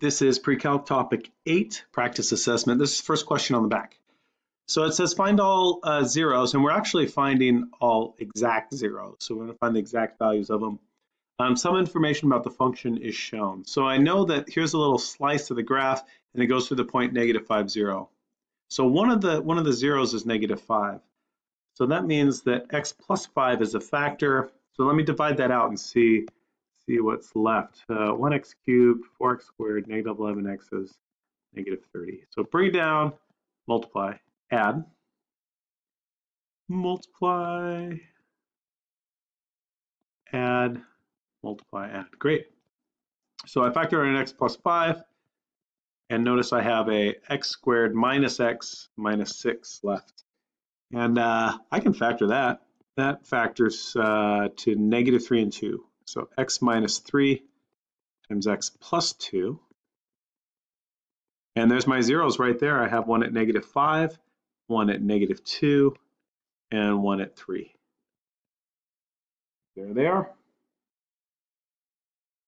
This is pre-calc topic eight, practice assessment. This is the first question on the back. So it says find all uh, zeros, and we're actually finding all exact zeros. So we're gonna find the exact values of them. Um, some information about the function is shown. So I know that here's a little slice of the graph, and it goes through the point negative five zero. So one of the one of the zeros is negative five. So that means that x plus five is a factor. So let me divide that out and see see what's left. Uh, 1x cubed, 4x squared, negative 11x is negative 30. So bring down, multiply, add, multiply, add, multiply, add. Great. So I factor in an x plus 5, and notice I have a x squared minus x minus 6 left. And uh, I can factor that. That factors uh, to negative 3 and 2. So x minus 3 times x plus 2. And there's my zeros right there. I have one at negative 5, one at negative 2, and one at 3. There they are.